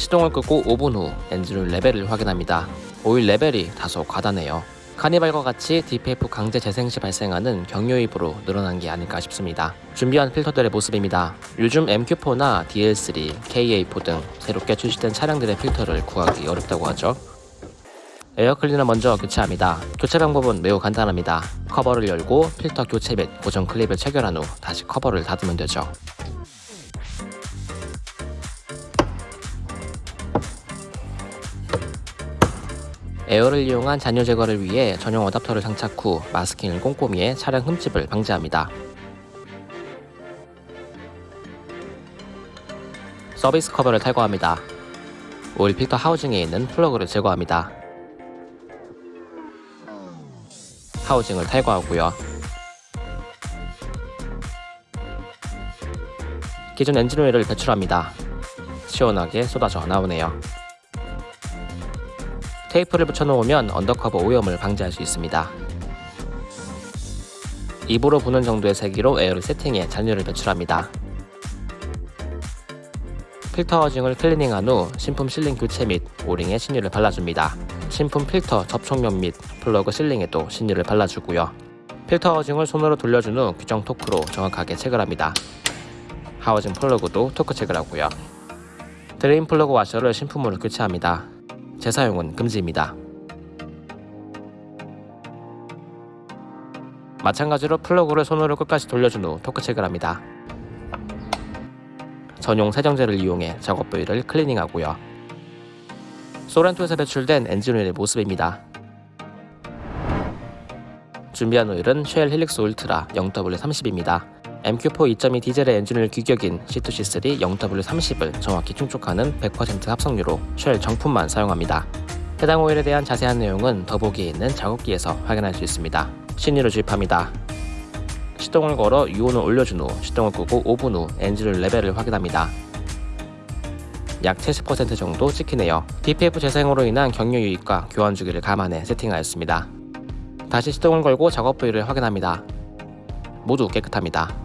시동을 끄고 5분 후 엔진오일 레벨을 확인합니다. 오일 레벨이 다소 과다네요. 카니발과 같이 DPF 강제 재생 시 발생하는 경유 유입으로 늘어난 게 아닐까 싶습니다. 준비한 필터들의 모습입니다. 요즘 MQ4나 DL3, KA4 등 새롭게 출시된 차량들의 필터를 구하기 어렵다고 하죠. 에어 클리너 먼저 교체합니다. 교체 방법은 매우 간단합니다. 커버를 열고 필터 교체 및 고정 클립을 체결한 후 다시 커버를 닫으면 되죠. 에어를 이용한 잔유 제거를 위해 전용 어댑터를 장착 후 마스킹을 꼼꼼히 해 차량 흠집을 방지합니다. 서비스 커버를 탈거합니다. 오일 필터 하우징에 있는 플러그를 제거합니다. 하우징을 탈거하고요. 기존 엔진 오일을 배출합니다. 시원하게 쏟아져 나오네요. 테이프를 붙여놓으면 언더커버 오염을 방지할 수 있습니다. 입으로 부는 정도의 세기로 에어를 세팅해 잔유를 배출합니다. 필터 하우징을 클리닝한 후 신품 실링 교체 및 오링에 신유를 발라줍니다. 신품 필터 접촉면 및 플러그 실링에도 신유를 발라주고요. 필터 하우징을 손으로 돌려준 후 규정 토크로 정확하게 체결합니다. 하우징 플러그도 토크 체결하고요. 드레인 플러그 와셔를 신품으로 교체합니다. 재사용은 금지입니다. 마찬가지로 플러그를 손으로 끝까지 돌려준 후 토크 체결합니다. 전용 세정제를 이용해 작업 부위를 클리닝하고요. 소렌토에서 배출된 엔진 오일의 모습입니다. 준비한 오일은 Shell Helix Ultra 0W30입니다. MQ4 2.2 디젤의 엔진오일 규격인 C2C3 0W30을 정확히 충족하는 100% 합성유로 Shell 정품만 사용합니다. 해당 오일에 대한 자세한 내용은 더보기에 있는 작업기에서 확인할 수 있습니다. 신유를 주입합니다. 시동을 걸어 유온을 올려준 후 시동을 끄고 5분 후 엔진오일 레벨을 확인합니다. 약 70% 정도 찍히네요. DPF 재생으로 인한 경유 유입과 교환 주기를 감안해 세팅하였습니다. 다시 시동을 걸고 작업 부위를 확인합니다. 모두 깨끗합니다.